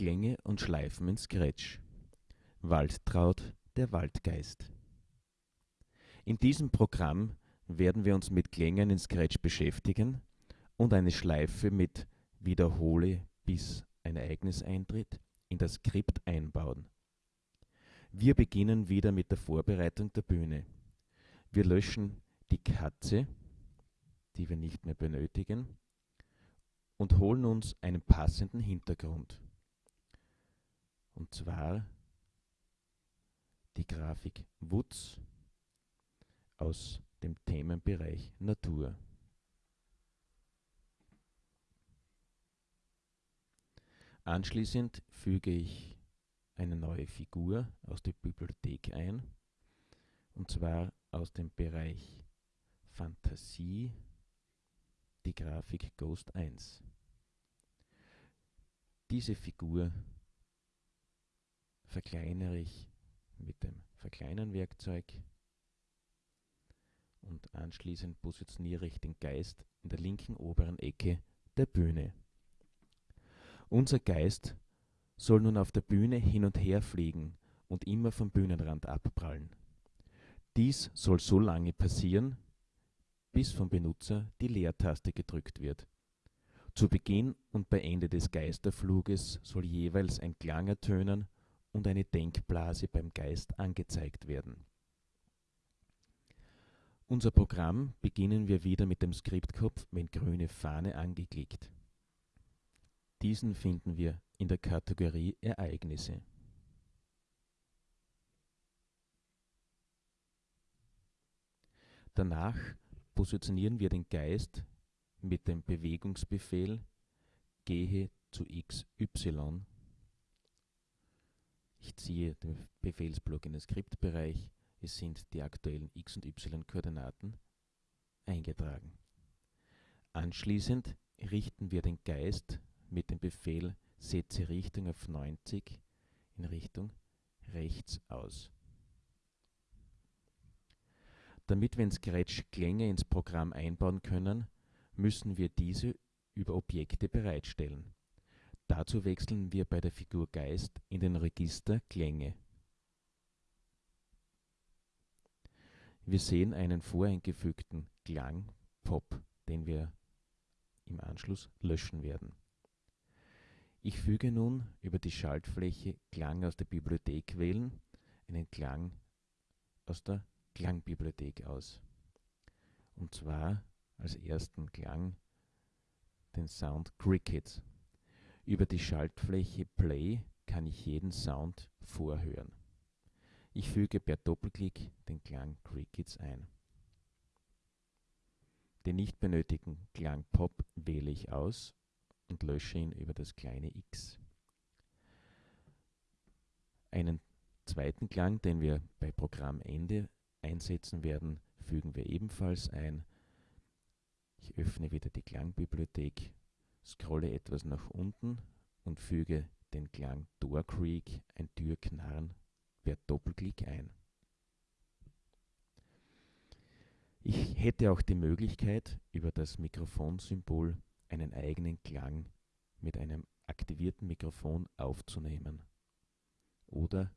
Klänge und Schleifen in Scratch. Waldtraut, der Waldgeist. In diesem Programm werden wir uns mit Klängen in Scratch beschäftigen und eine Schleife mit Wiederhole bis ein Ereignis eintritt in das Skript einbauen. Wir beginnen wieder mit der Vorbereitung der Bühne. Wir löschen die Katze, die wir nicht mehr benötigen, und holen uns einen passenden Hintergrund. Und zwar die Grafik Wutz aus dem Themenbereich Natur. Anschließend füge ich eine neue Figur aus der Bibliothek ein, und zwar aus dem Bereich Fantasie, die Grafik Ghost 1. Diese Figur verkleinere ich mit dem Verkleinern-Werkzeug und anschließend positioniere ich den Geist in der linken oberen Ecke der Bühne. Unser Geist soll nun auf der Bühne hin und her fliegen und immer vom Bühnenrand abprallen. Dies soll so lange passieren, bis vom Benutzer die Leertaste gedrückt wird. Zu Beginn und bei Ende des Geisterfluges soll jeweils ein Klang ertönen und eine Denkblase beim Geist angezeigt werden. Unser Programm beginnen wir wieder mit dem Skriptkopf mit grüne Fahne angeklickt. Diesen finden wir in der Kategorie Ereignisse. Danach positionieren wir den Geist mit dem Bewegungsbefehl gehe zu XY. Ich ziehe den Befehlsblock in den Skriptbereich. Es sind die aktuellen x- und y-Koordinaten eingetragen. Anschließend richten wir den Geist mit dem Befehl setze Richtung auf 90 in Richtung rechts aus. Damit wir in Scratch Klänge ins Programm einbauen können, müssen wir diese über Objekte bereitstellen. Dazu wechseln wir bei der Figur Geist in den Register Klänge. Wir sehen einen voreingefügten Klang Pop, den wir im Anschluss löschen werden. Ich füge nun über die Schaltfläche Klang aus der Bibliothek wählen einen Klang aus der Klangbibliothek aus. Und zwar als ersten Klang den Sound Cricket. Über die Schaltfläche Play kann ich jeden Sound vorhören. Ich füge per Doppelklick den Klang Crickets ein. Den nicht benötigten Klang Pop wähle ich aus und lösche ihn über das kleine x. Einen zweiten Klang, den wir bei Programmende einsetzen werden, fügen wir ebenfalls ein. Ich öffne wieder die Klangbibliothek, scrolle etwas nach unten und füge den Klang Door Creak, ein Türknarren, per Doppelklick ein. Ich hätte auch die Möglichkeit, über das Mikrofonsymbol einen eigenen Klang mit einem aktivierten Mikrofon aufzunehmen oder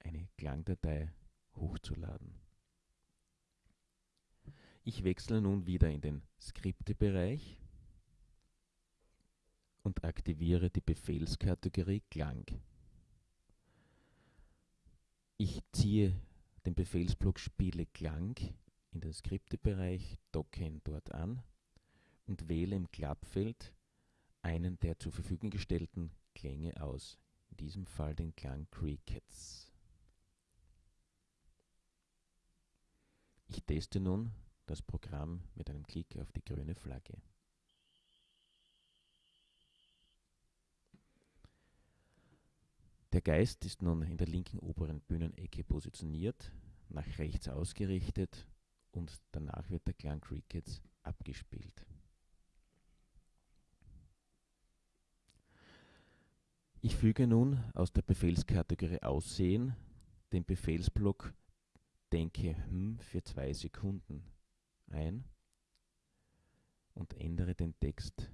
eine Klangdatei hochzuladen. Ich wechsle nun wieder in den Skriptebereich und aktiviere die Befehlskategorie Klang. Ich ziehe den Befehlsblock Spiele Klang in den Skriptebereich, docke ihn dort an und wähle im Klappfeld einen der zur Verfügung gestellten Klänge aus, in diesem Fall den Klang Crickets. Ich teste nun das Programm mit einem Klick auf die grüne Flagge. Der Geist ist nun in der linken oberen Bühnenecke positioniert, nach rechts ausgerichtet und danach wird der Klang Crickets abgespielt. Ich füge nun aus der Befehlskategorie Aussehen den Befehlsblock Denke hm für zwei Sekunden ein und ändere den Text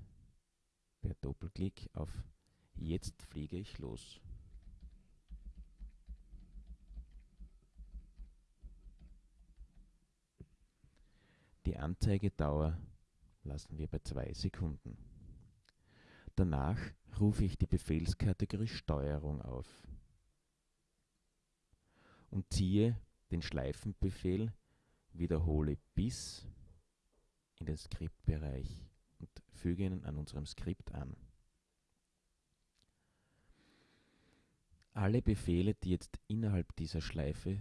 per Doppelklick auf Jetzt fliege ich los. Die Anzeigedauer lassen wir bei zwei Sekunden. Danach rufe ich die Befehlskategorie Steuerung auf und ziehe den Schleifenbefehl wiederhole bis in den Skriptbereich und füge ihn an unserem Skript an. Alle Befehle, die jetzt innerhalb dieser Schleife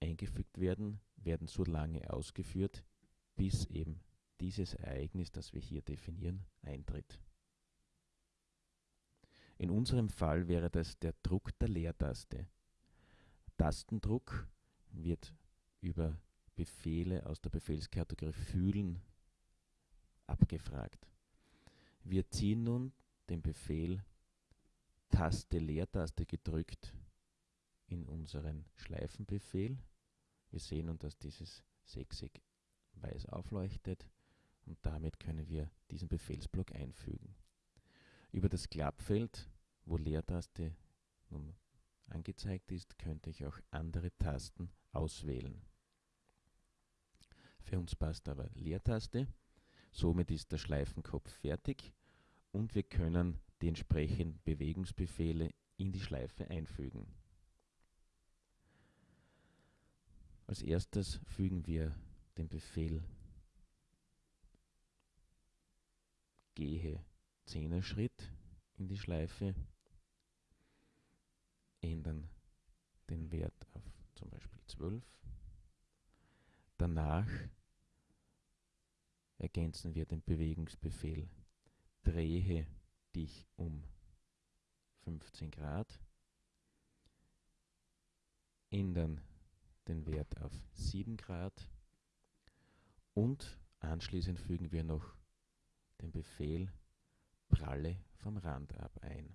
eingefügt werden, werden so lange ausgeführt, bis eben dieses Ereignis, das wir hier definieren, eintritt. In unserem Fall wäre das der Druck der Leertaste. Tastendruck wird über Befehle aus der Befehlskategorie Fühlen abgefragt. Wir ziehen nun den Befehl Taste Leertaste gedrückt in unseren Schleifenbefehl. Wir sehen nun, dass dieses Sechseck weiß aufleuchtet und damit können wir diesen Befehlsblock einfügen. Über das Klappfeld, wo Leertaste nun angezeigt ist, könnte ich auch andere Tasten auswählen. Für uns passt aber Leertaste. Somit ist der Schleifenkopf fertig und wir können die entsprechenden Bewegungsbefehle in die Schleife einfügen. Als erstes fügen wir den Befehl. Gehe Zehnerschritt in die Schleife, ändern den Wert auf zum Beispiel 12. Danach ergänzen wir den Bewegungsbefehl. Drehe dich um 15 Grad, ändern den Wert auf 7 Grad und anschließend fügen wir noch den Befehl pralle vom Rand ab ein.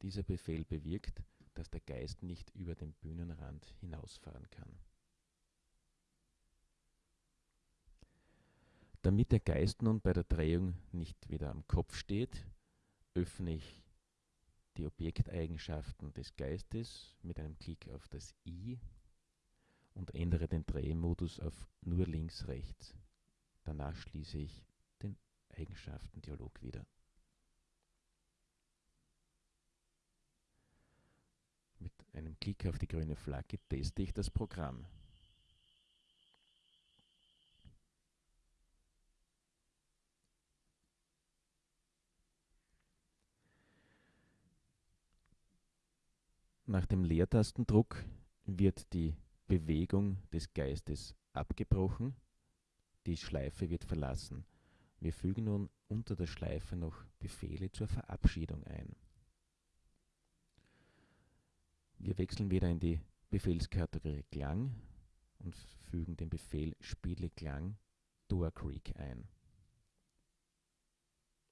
Dieser Befehl bewirkt, dass der Geist nicht über den Bühnenrand hinausfahren kann. Damit der Geist nun bei der Drehung nicht wieder am Kopf steht, öffne ich die Objekteigenschaften des Geistes mit einem Klick auf das i und ändere den Drehmodus auf nur links rechts. Danach schließe ich den Eigenschaftendialog wieder. Mit einem Klick auf die grüne Flagge teste ich das Programm. Nach dem Leertastendruck wird die Bewegung des Geistes abgebrochen, die Schleife wird verlassen. Wir fügen nun unter der Schleife noch Befehle zur Verabschiedung ein. Wir wechseln wieder in die Befehlskategorie Klang und fügen den Befehl Spiele Klang Door Creek ein.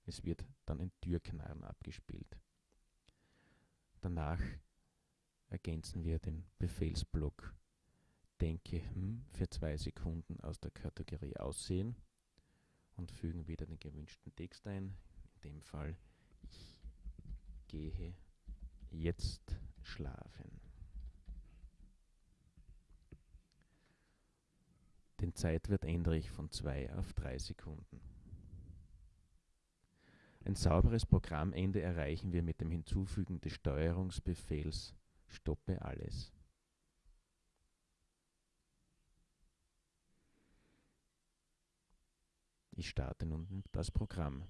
Es wird dann ein Türknarren abgespielt. Danach ergänzen wir den Befehlsblock denke hm für zwei Sekunden aus der Kategorie Aussehen und fügen wieder den gewünschten Text ein. In dem Fall ich gehe jetzt schlafen. Den Zeitwert ändere ich von 2 auf 3 Sekunden. Ein sauberes Programmende erreichen wir mit dem Hinzufügen des Steuerungsbefehls Stoppe alles. Ich starte nun das Programm.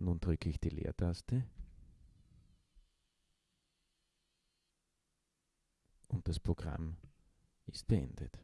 Nun drücke ich die Leertaste und das Programm ist beendet.